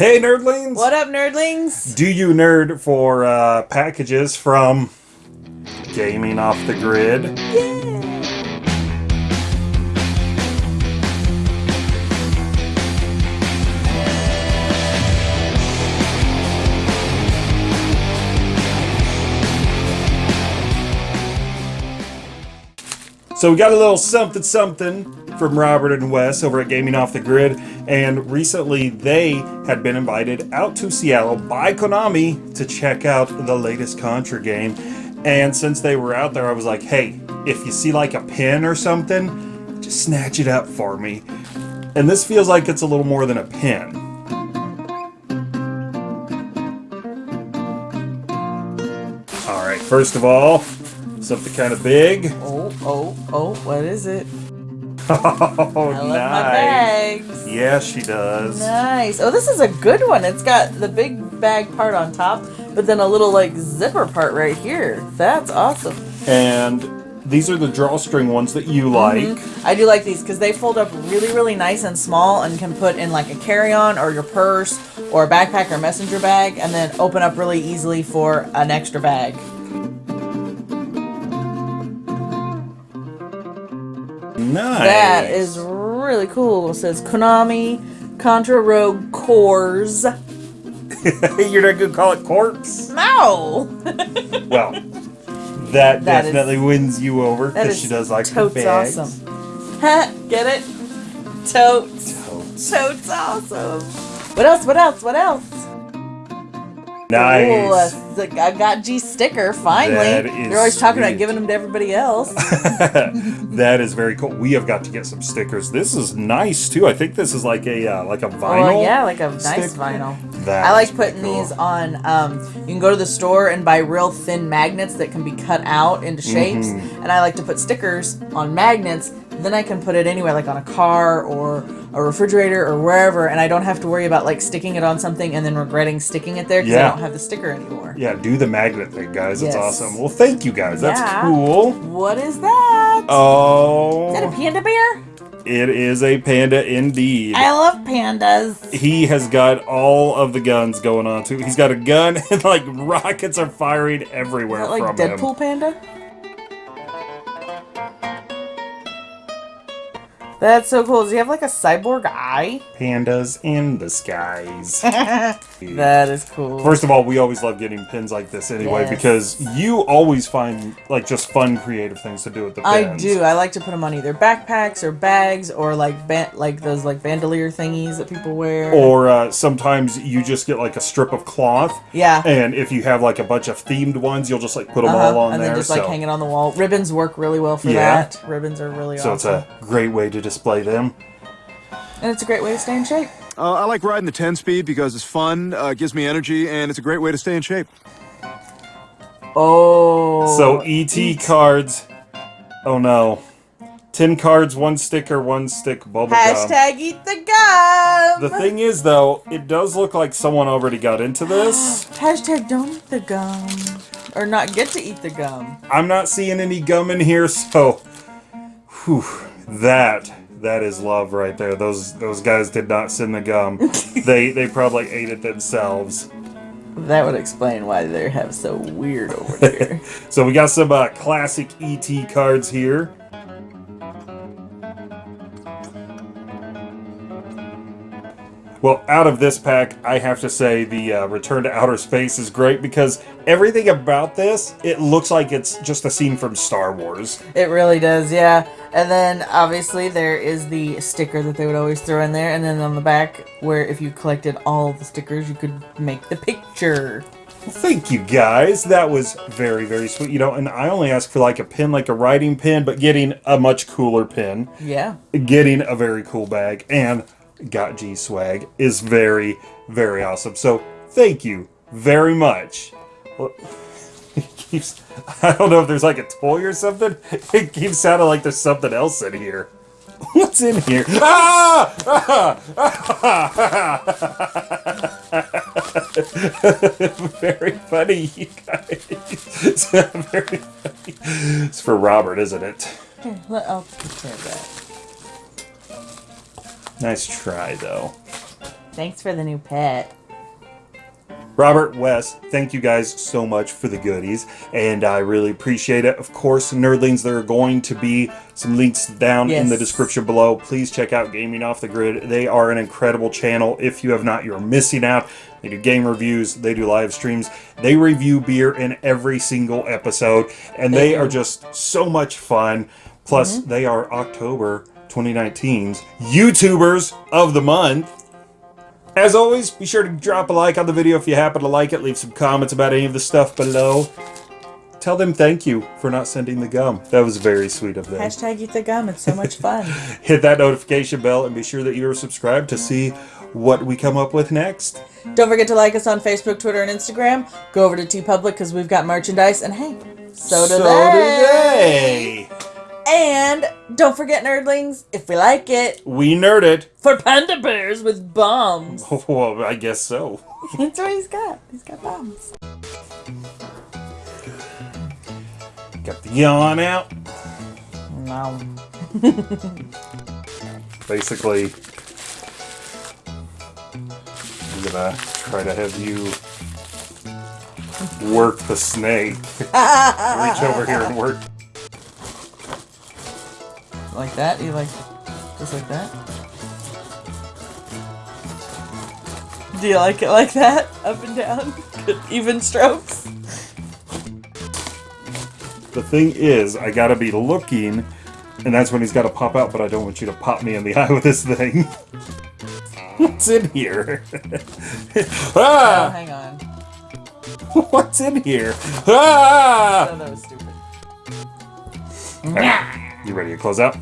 Hey, nerdlings! What up, nerdlings? Do you nerd for uh, packages from Gaming Off the Grid? Yeah. So we got a little something something from Robert and Wes over at Gaming Off the Grid, and recently they had been invited out to Seattle by Konami to check out the latest Contra game. And since they were out there, I was like, hey, if you see like a pin or something, just snatch it up for me. And this feels like it's a little more than a pin. Alright, first of all, something kind of big. Oh, oh, oh, what is it? Oh, I love nice. my bags. Yeah, she does. Nice. Oh, this is a good one. It's got the big bag part on top, but then a little like zipper part right here. That's awesome. And these are the drawstring ones that you like. Mm-hmm. I do like these because they fold up really, really nice and small and can put in like a carry-on or your purse or a backpack or messenger bag and then open up really easily for an extra bag. Nice. That is really cool. It says Konami Contra Rogue Corps. You're not gonna call it corpse? No! Well, that, That is- definitely wins you over because she does like her totes bags. awesome. Get it? Totes. Totes. Totes awesome. What else? What else? What else? Nice. Ooh, I got G sticker finally. They're always talking sweet. about giving them to everybody else. that is very cool. We have got to get some stickers. This is nice too. I think this is like a uh, like a vinyl. Oh yeah, like a nice vinyl. That I like putting cool. these on. Um, you can go to the store and buy real thin magnets that can be cut out into shapes, Mm-hmm. and I like to put stickers on magnets. Then I can put it anywhere, like on a car or a refrigerator or wherever, and I don't have to worry about like sticking it on something and then regretting sticking it there because Yeah. I don't have the sticker anymore. Yeah, do the magnet thing, guys. It's Yes. awesome. Well, thank you guys. That's Yeah. cool. What is that? Oh, Is that a panda bear? it is a panda indeed. I love pandas. he has got all of the guns going on too. He's got a gun and like rockets are firing everywhere Is that like from Deadpool him. panda? That's so cool. Does he have like a cyborg eye? Pandas in the skies. That is cool. First of all, we always love getting pins like this anyway Yes. because you always find like just fun, creative things to do with the pins. I do. I like to put them on either backpacks or bags or like like those like bandolier thingies that people wear. Or uh, sometimes you just get like a strip of cloth, yeah. and if you have like a bunch of themed ones, you'll just like put them Uh-huh. all on and there. then just like hang it on the wall. Ribbons work really well for Yeah. that. Ribbons are really awesome. so it's a great way to display them. and it's a great way to stay in shape. Uh, I like riding the 10 speed because it's fun, uh, gives me energy, and it's a great way to stay in shape. Oh. So ET cards. Oh no. 10 cards, one sticker, one stick bubble gum. Hashtag eat the gum. The thing is though, it does look like someone already got into this. Hashtag don't eat the gum. Or not get to eat the gum. I'm not seeing any gum in here, so whew, that that is love right there. Those those guys did not send the gum. they they probably ate it themselves. That would explain why they have so weird over there. So we got some uh, classic ET cards here. Well, out of this pack, I have to say the uh, Return to Outer Space is great because everything about this, it looks like it's just a scene from Star Wars. it really does, yeah. And then obviously there is the sticker that they would always throw in there, and then on the back, where if you collected all the stickers, you could make the picture. Thank you guys. That was very, very sweet. You know, and I only asked for like a pin, like a writing pin, but getting a much cooler pin, Yeah. getting a very cool bag, and got G swag is very, very awesome. So thank you very much. Keeps, I don't know if there's like a toy or something. It keeps sounding like there's something else in here. What's in here? Ah! very funny, you guys. It's very funny. It's for Robert, isn't it? Let, I'll take care of that. Nice try, though. Thanks for the new pet. Robert, Wes, thank you guys so much for the goodies, and I really appreciate it. Of course, nerdlings, there are going to be some links down in the description below. Please check out Gaming Off the Grid. They are an incredible channel. If you have not, you're missing out. They do game reviews, they do live streams, they review beer in every single episode, and they are just so much fun. Plus, mm-hmm. they are October 2019's YouTubers of the Month. As always, be sure to drop a like on the video if you happen to like it. Leave some comments about any of the stuff below. Tell them thank you for not sending the gum. That was very sweet of them. Hashtag eat the gum. It's so much fun. Hit that notification bell and be sure that you are subscribed to see what we come up with next. Don't forget to like us on Facebook, Twitter, and Instagram. Go over to TeePublic because we've got merchandise, and hey, so do so they. do they. And don't forget, nerdlings, if we like it, We nerd it. for panda bears with bombs. Well, I guess so. That's what he's got. He's got bombs. Got the yawn out. No. Basically, I'm gonna try to have you work the snake. Reach over here and work. Like that? You like just like that? Do you like it like that? Up and down? Even strokes? The thing is, I gotta be looking, and that's when he's gotta pop out, but I don't want you to pop me in the eye with this thing. What's in here? Oh, ah! hang on. What's in here? Ah! Oh, that was stupid. You ready to close out?